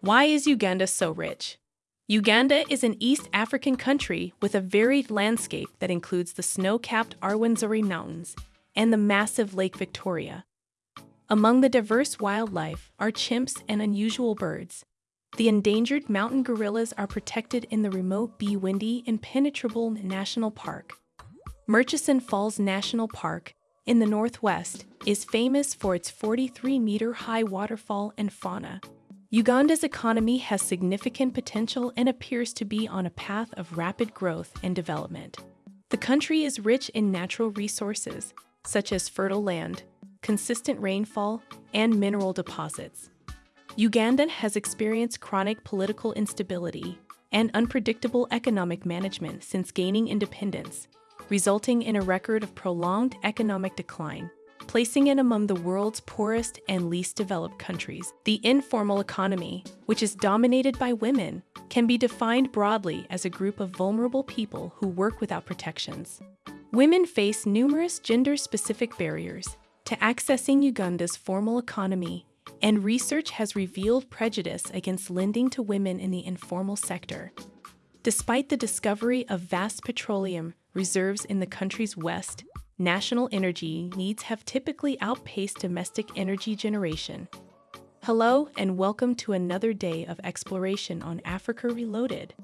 Why is Uganda so rich? Uganda is an East African country with a varied landscape that includes the snow capped Rwenzori Mountains and the massive Lake Victoria. Among the diverse wildlife are chimps and unusual birds. The endangered mountain gorillas are protected in the remote Bwindi Impenetrable National Park. Murchison Falls National Park, in the northwest, is famous for its 43 meter high waterfall and fauna. Uganda's economy has significant potential and appears to be on a path of rapid growth and development. The country is rich in natural resources, such as fertile land, consistent rainfall, and mineral deposits. Uganda has experienced chronic political instability and unpredictable economic management since gaining independence, resulting in a record of prolonged economic decline placing it among the world's poorest and least developed countries. The informal economy, which is dominated by women, can be defined broadly as a group of vulnerable people who work without protections. Women face numerous gender specific barriers to accessing Uganda's formal economy, and research has revealed prejudice against lending to women in the informal sector. Despite the discovery of vast petroleum reserves in the country's west, national energy needs have typically outpaced domestic energy generation. Hello, and welcome to another day of exploration on Africa Reloaded.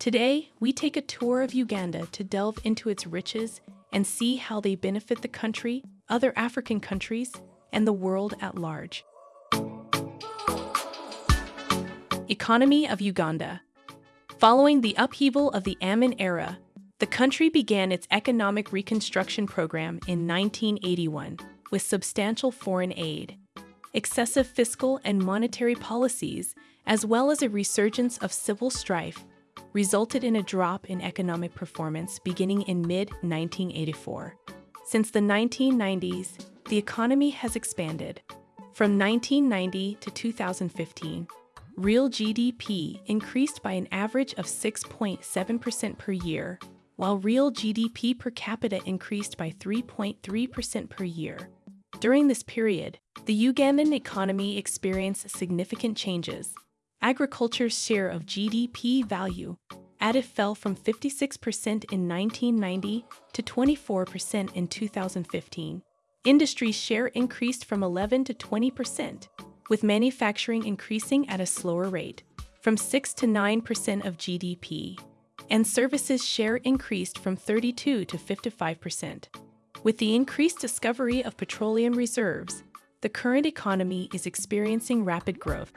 Today, we take a tour of Uganda to delve into its riches and see how they benefit the country, other African countries, and the world at large. Economy of Uganda Following the upheaval of the Amin era, the country began its economic reconstruction program in 1981 with substantial foreign aid, excessive fiscal and monetary policies, as well as a resurgence of civil strife, resulted in a drop in economic performance beginning in mid 1984. Since the 1990s, the economy has expanded. From 1990 to 2015, real GDP increased by an average of 6.7% per year, while real GDP per capita increased by 3.3% per year. During this period, the Ugandan economy experienced significant changes. Agriculture's share of GDP value added fell from 56% in 1990 to 24% in 2015. Industry's share increased from 11 to 20%, with manufacturing increasing at a slower rate, from 6 to 9% of GDP and services share increased from 32 to 55%. With the increased discovery of petroleum reserves, the current economy is experiencing rapid growth.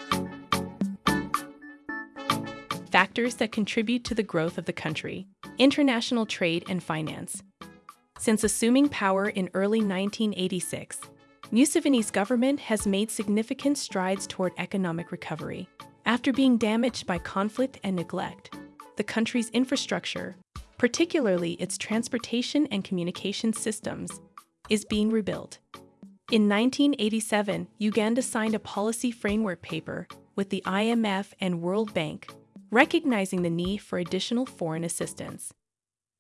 Factors that contribute to the growth of the country international trade and finance. Since assuming power in early 1986, Museveni's government has made significant strides toward economic recovery. After being damaged by conflict and neglect, the country's infrastructure, particularly its transportation and communication systems, is being rebuilt. In 1987, Uganda signed a policy framework paper with the IMF and World Bank, recognizing the need for additional foreign assistance.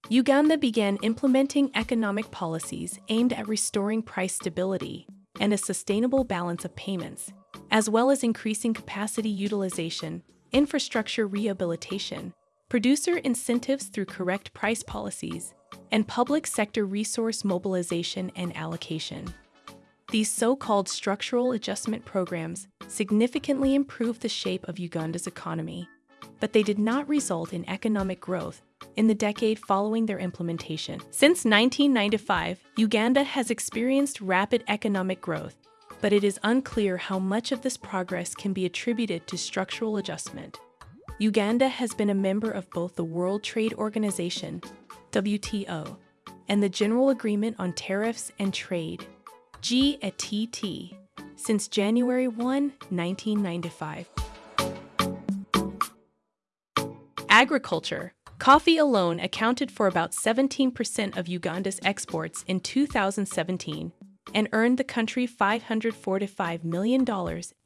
Uganda began implementing economic policies aimed at restoring price stability and a sustainable balance of payments, as well as increasing capacity utilization, infrastructure rehabilitation, producer incentives through correct price policies, and public sector resource mobilization and allocation. These so called structural adjustment programs significantly improved the shape of Uganda's economy, but they did not result in economic growth in the decade following their implementation. Since 1995, Uganda has experienced rapid economic growth, but it is unclear how much of this progress can be attributed to structural adjustment. Uganda has been a member of both the World Trade Organization, WTO, and the General Agreement on Tariffs and Trade, GATT, since January 1, 1995. Agriculture. Coffee alone accounted for about 17% of Uganda's exports in 2017 and earned the country $545 million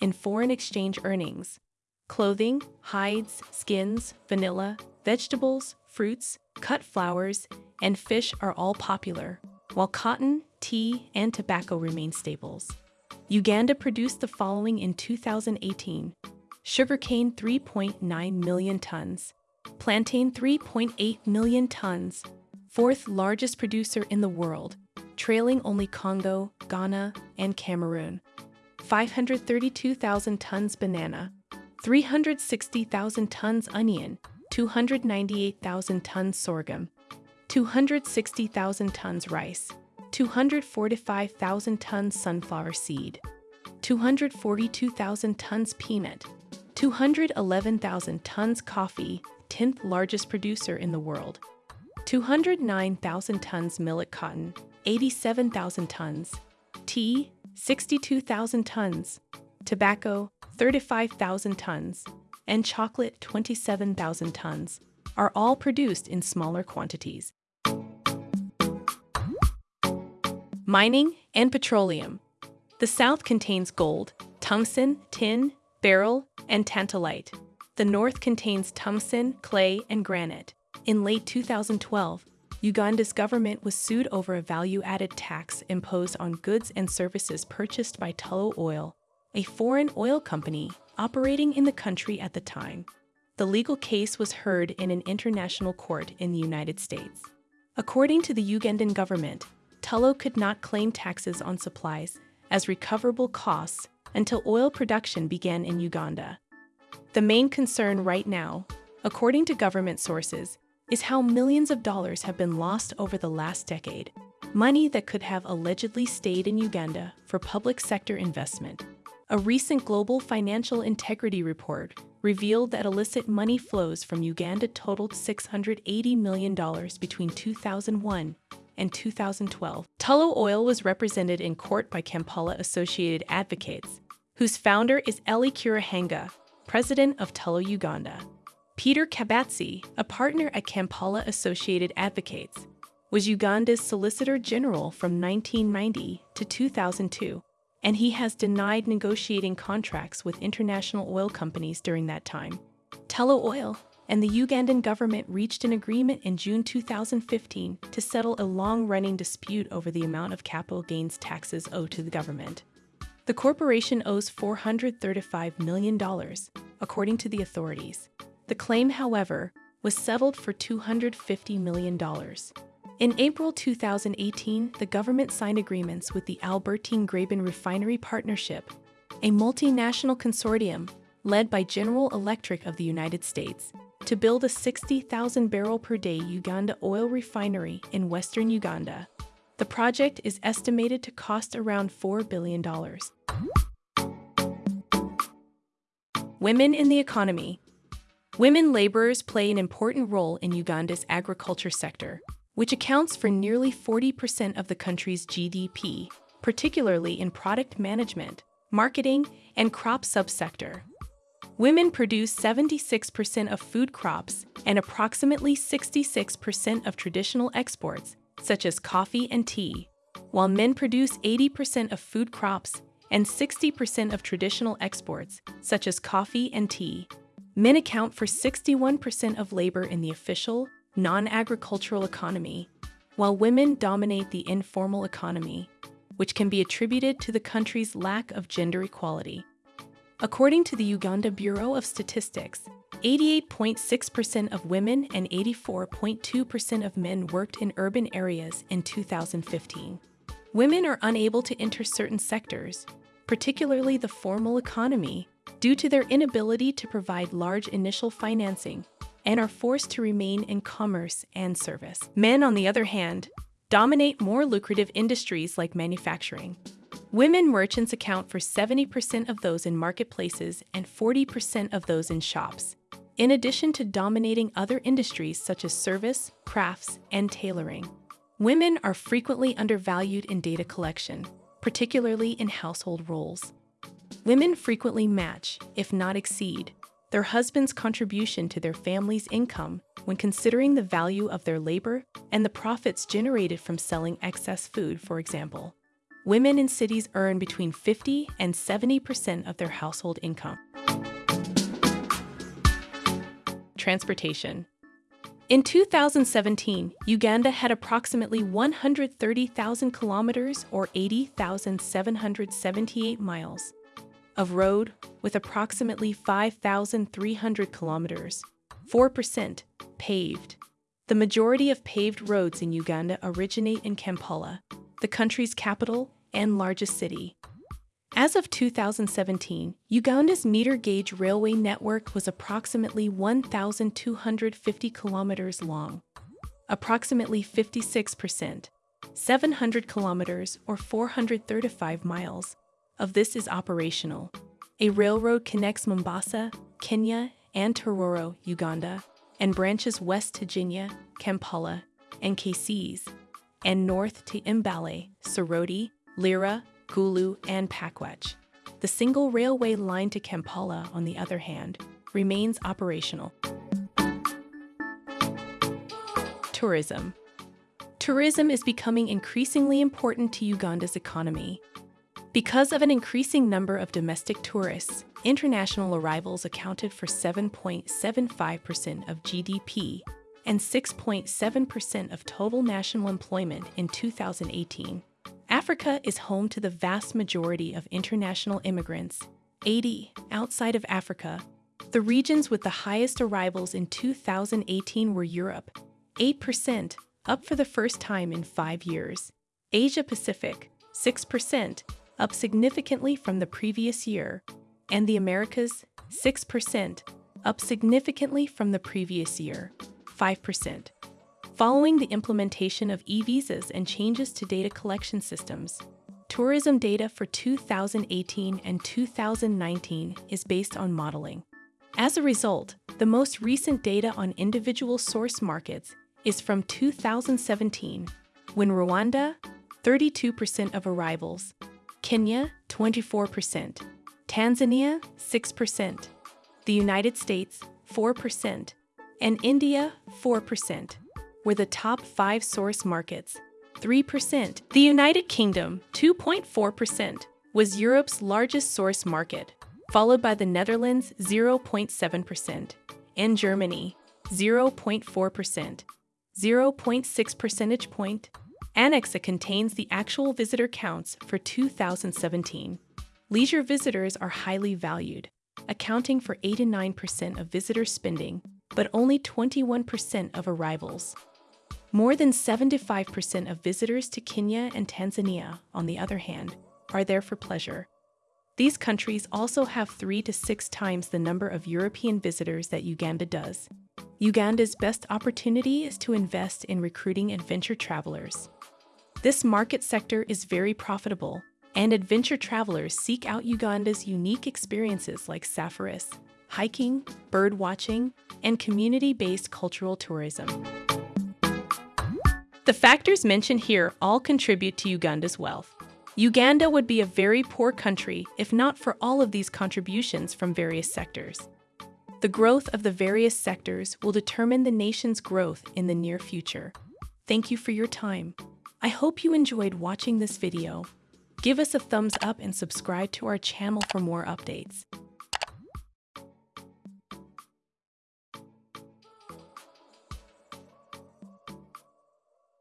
in foreign exchange earnings. Clothing, hides, skins, vanilla, vegetables, fruits, cut flowers, and fish are all popular, while cotton, tea, and tobacco remain staples. Uganda produced the following in 2018 sugarcane 3.9 million tons, plantain 3.8 million tons, fourth largest producer in the world, trailing only Congo, Ghana, and Cameroon. 532,000 tons banana, 360,000 tons onion, 298,000 tons sorghum, 260,000 tons rice, 245,000 tons sunflower seed, 242,000 tons peanut, 211,000 tons coffee, 10th largest producer in the world, 209,000 tons millet cotton, 87,000 tons, tea, 62,000 tons, tobacco, 35,000 tons, and chocolate, 27,000 tons, are all produced in smaller quantities. Mining and petroleum. The South contains gold, tungsten, tin, beryl, and tantalite. The North contains tungsten, clay, and granite. In late 2012, Uganda's government was sued over a value added tax imposed on goods and services purchased by Tullow Oil, a foreign oil company operating in the country at the time. The legal case was heard in an international court in the United States. According to the Ugandan government, Tullow could not claim taxes on supplies as recoverable costs until oil production began in Uganda. The main concern right now, according to government sources, is how millions of dollars have been lost over the last decade, money that could have allegedly stayed in Uganda for public sector investment. A recent global financial integrity report revealed that illicit money flows from Uganda totaled $680 million between 2001 and 2012. Tullow Oil was represented in court by Kampala Associated Advocates, whose founder is Elly Karuhanga, president of Tullow Uganda. Peter Kabatsi, a partner at Kampala Associated Advocates, was Uganda's Solicitor General from 1990 to 2002, and he has denied negotiating contracts with international oil companies during that time. Tullow Oil and the Ugandan government reached an agreement in June 2015 to settle a long running dispute over the amount of capital gains taxes owed to the government. The corporation owes $435 million, according to the authorities. The claim, however, was settled for $250 million. In April 2018, the government signed agreements with the Albertine Graben Refinery Partnership, a multinational consortium led by General Electric of the United States, to build a 60,000 barrel per day Uganda oil refinery in western Uganda. The project is estimated to cost around $4 billion. Women in the economy. Women laborers play an important role in Uganda's agriculture sector, which accounts for nearly 40% of the country's GDP, particularly in product management, marketing, and crop subsector. Women produce 76% of food crops and approximately 66% of traditional exports, such as coffee and tea, while men produce 80% of food crops and 60% of traditional exports, such as coffee and tea. Men account for 61% of labor in the official, non agricultural economy, while women dominate the informal economy, which can be attributed to the country's lack of gender equality. According to the Uganda Bureau of Statistics, 88.6% of women and 84.2% of men worked in urban areas in 2015. Women are unable to enter certain sectors, particularly the formal economy, due to their inability to provide large initial financing and are forced to remain in commerce and service. Men, on the other hand, dominate more lucrative industries like manufacturing. Women merchants account for 70% of those in marketplaces and 40% of those in shops, in addition to dominating other industries such as service, crafts, and tailoring. Women are frequently undervalued in data collection, particularly in household roles. Women frequently match, if not exceed, their husband's contribution to their family's income when considering the value of their labor and the profits generated from selling excess food, for example. Women in cities earn between 50 and 70% of their household income. Transportation. In 2017, Uganda had approximately 130,000 kilometers or 80,778 miles of road with approximately 5,300 kilometers, 4% paved. The majority of paved roads in Uganda originate in Kampala, the country's capital and largest city. As of 2017, Uganda's meter gauge railway network was approximately 1,250 kilometers long, approximately 56%, 700 kilometers or 435 miles. Of this is operational. A railroad connects Mombasa, Kenya, and Tororo, Uganda, and branches west to Jinja, Kampala, and Kasese, and north to Mbale, Soroti, Lira, Gulu, and Pakwach. The single railway line to Kampala, on the other hand, remains operational. Tourism Tourism is becoming increasingly important to Uganda's economy. Because of an increasing number of domestic tourists, international arrivals accounted for 7.75% of GDP and 6.7% of total national employment in 2018. Africa is home to the vast majority of international immigrants, 80 outside of Africa. The regions with the highest arrivals in 2018 were Europe, 8%, up for the first time in five years, Asia Pacific, 6%, up significantly from the previous year, and the Americas, 6%, up significantly from the previous year, 5%. Following the implementation of e-visas and changes to data collection systems, tourism data for 2018 and 2019 is based on modeling. As a result, the most recent data on individual source markets is from 2017, when Rwanda, 32% of arrivals, Kenya, 24%, Tanzania, 6%, the United States, 4%, and India, 4% were the top five source markets. 3%. The United Kingdom, 2.4%, was Europe's largest source market, followed by the Netherlands, 0.7%, and Germany, 0.4%, 0.6 percentage point. Anexa contains the actual visitor counts for 2017. Leisure visitors are highly valued, accounting for 89% of visitor spending, but only 21% of arrivals. More than 75% of visitors to Kenya and Tanzania, on the other hand, are there for pleasure. These countries also have three to six times the number of European visitors that Uganda does. Uganda's best opportunity is to invest in recruiting adventure travelers. This market sector is very profitable, and adventure travelers seek out Uganda's unique experiences like safaris, hiking, bird watching, and community based cultural tourism. The factors mentioned here all contribute to Uganda's wealth. Uganda would be a very poor country if not for all of these contributions from various sectors. The growth of the various sectors will determine the nation's growth in the near future. Thank you for your time. I hope you enjoyed watching this video. Give us a thumbs up and subscribe to our channel for more updates.